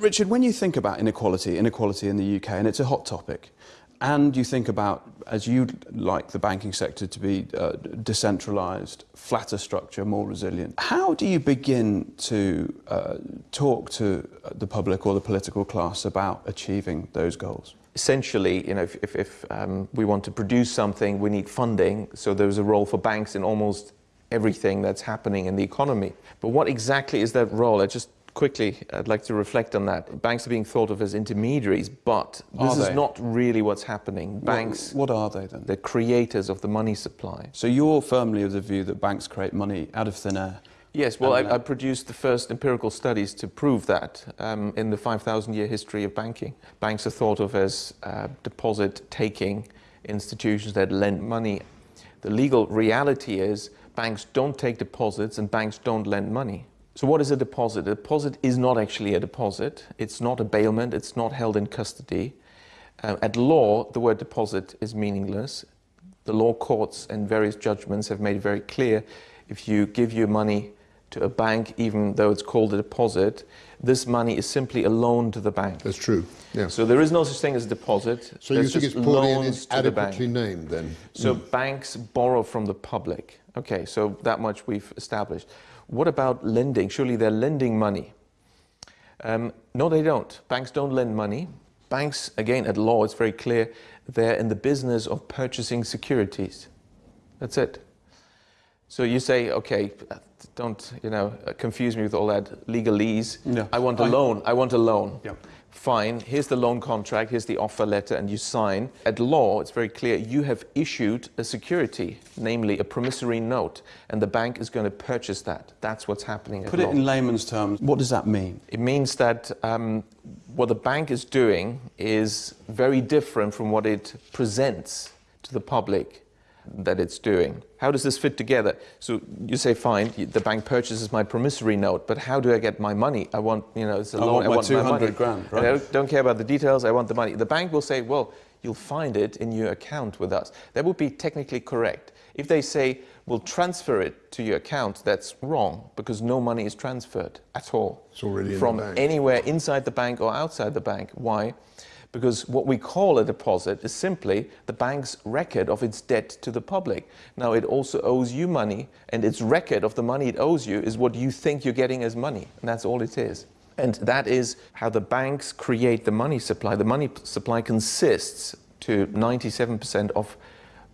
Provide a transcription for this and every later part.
Richard, when you think about inequality, inequality in the UK, and it's a hot topic, and you think about, as you'd like the banking sector to be uh, decentralised, flatter structure, more resilient, how do you begin to uh, talk to the public or the political class about achieving those goals? Essentially, you know, if, if, if um, we want to produce something, we need funding, so there's a role for banks in almost everything that's happening in the economy. But what exactly is that role? I just quickly, I'd like to reflect on that. Banks are being thought of as intermediaries, but this is not really what's happening. Banks... What, what are they then? They're creators of the money supply. So you're firmly of the view that banks create money out of thin air? Yes, well, I, I, produced the first empirical studies to prove that um, in the 5,000 year history of banking. Banks are thought of as uh, deposit-taking institutions that lend money. The legal reality is banks don't take deposits and banks don't lend money. So what is a deposit? A deposit is not actually a deposit. It's not a bailment. It's not held in custody. Uh, at law, the word deposit is meaningless. The law courts and various judgments have made it very clear if you give your money to a bank, even though it's called a deposit, this money is simply a loan to the bank. That's true. Yeah. So there is no such thing as a deposit. So you think it's poorly and adequately named then? So mm. banks borrow from the public. Okay, so that much we've established. What about lending? Surely they're lending money. Um, no, they don't. Banks don't lend money. Banks, again, at law, it's very clear, they're in the business of purchasing securities. That's it. So you say, okay, don't, you know, confuse me with all that legalese. No. I want a I, loan. I want a loan. Yeah fine, here's the loan contract, here's the offer letter, and you sign. At law, it's very clear, you have issued a security, namely a promissory note, and the bank is going to purchase that. That's what's happening Put it law. in layman's terms, what does that mean? It means that um, what the bank is doing is very different from what it presents to the public that it's doing. How does this fit together? So you say, fine, the bank purchases my promissory note, but how do I get my money? I want, you know, it's a I loan. Want I want 200 my money. grand, right? I don't, don't care about the details, I want the money. The bank will say, well, you'll find it in your account with us. That would be technically correct. If they say, we'll transfer it to your account, that's wrong because no money is transferred at all. It's already From anywhere inside the bank or outside the bank. Why? Because what we call a deposit is simply the bank's record of its debt to the public. Now it also owes you money and its record of the money it owes you is what you think you're getting as money and that's all it is. And that is how the banks create the money supply. The money supply consists to 97% of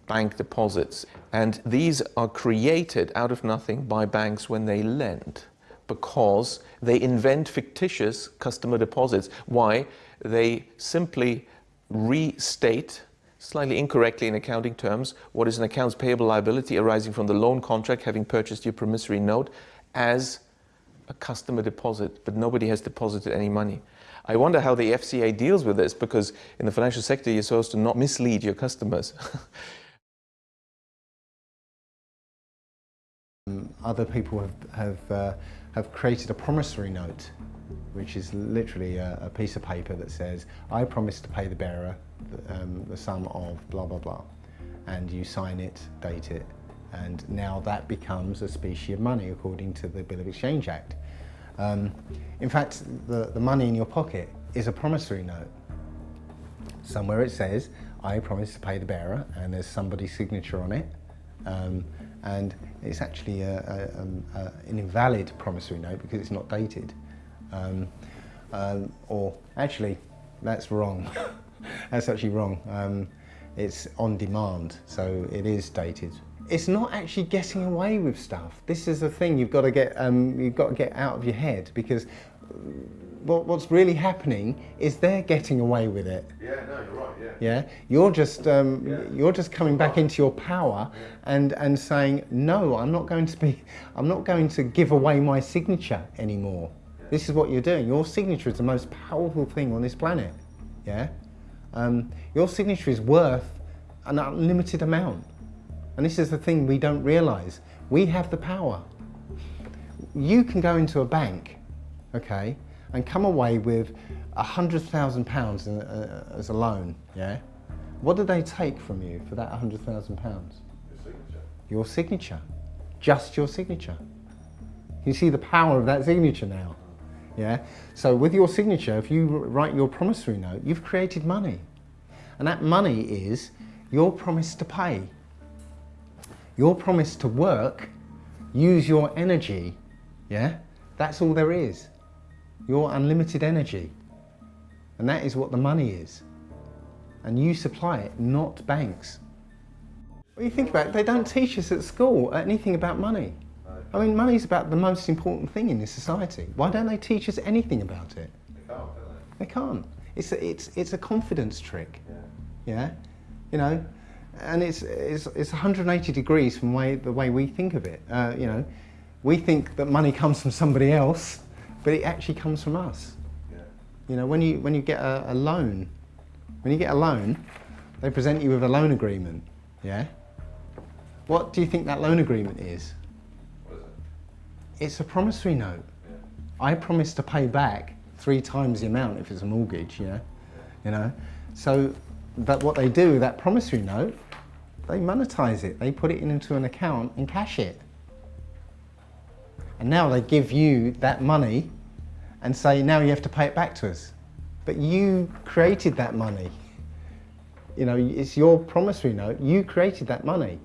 bank deposits and these are created out of nothing by banks when they lend because they invent fictitious customer deposits. Why? They simply restate slightly incorrectly in accounting terms what is an accounts payable liability arising from the loan contract having purchased your promissory note as a customer deposit, but nobody has deposited any money. I wonder how the FCA deals with this because in the financial sector you're supposed to not mislead your customers. Other people have, have uh, have created a promissory note, which is literally a, a piece of paper that says, I promise to pay the bearer the, um, the sum of blah, blah, blah. And you sign it, date it, and now that becomes a specie of money according to the Bill of Exchange Act. Um, in fact, the, the money in your pocket is a promissory note. Somewhere it says, I promise to pay the bearer, and there's somebody's signature on it. Um, and it's actually a, a, um, a, an invalid promissory note because it's not dated. Um, um, or actually, that's wrong. that's actually wrong. Um, it's on demand, so it is dated. It's not actually getting away with stuff. This is the thing you've got to get um, you've got to get out of your head because what, what's really happening is they're getting away with it. Yeah, no, you're right. Yeah. Yeah, you're just um, yeah. you're just coming back into your power yeah. and and saying no, I'm not going to be, I'm not going to give away my signature anymore. This is what you're doing. Your signature is the most powerful thing on this planet. Yeah, um, your signature is worth an unlimited amount, and this is the thing we don't realise. We have the power. You can go into a bank, okay, and come away with a hundred thousand pounds uh, as a loan, yeah? What do they take from you for that hundred thousand pounds? Your signature. Your signature. Just your signature. You see the power of that signature now. Yeah. So with your signature, if you write your promissory note, you've created money. And that money is your promise to pay. Your promise to work, use your energy. Yeah. That's all there is. Your unlimited energy. And that is what the money is. And you supply it, not banks. What do you think about it? They don't teach us at school anything about money. I mean, money's about the most important thing in this society. Why don't they teach us anything about it? They can't, can They can't. It's a, it's, it's a confidence trick. Yeah. yeah? You know, and it's, it's, it's 180 degrees from way, the way we think of it. Uh, you know, we think that money comes from somebody else, but it actually comes from us. Yeah. You know, when you, when you get a, a loan, when you get a loan, they present you with a loan agreement. Yeah. What do you think that loan agreement is? What is it? It's a promissory note. Yeah. I promise to pay back three times the amount if it's a mortgage, know, you know. So, but what they do that promissory note, they monetize it. They put it into an account and cash it. And now they give you that money and say, now you have to pay it back to us. But you created that money. You know, it's your promissory note. You created that money.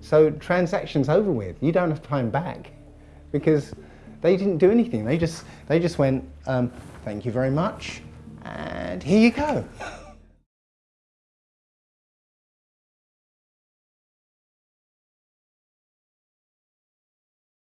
So transaction's over with. You don't have to pay them back because they didn't do anything. They just, they just went, um, thank you very much, and here you go.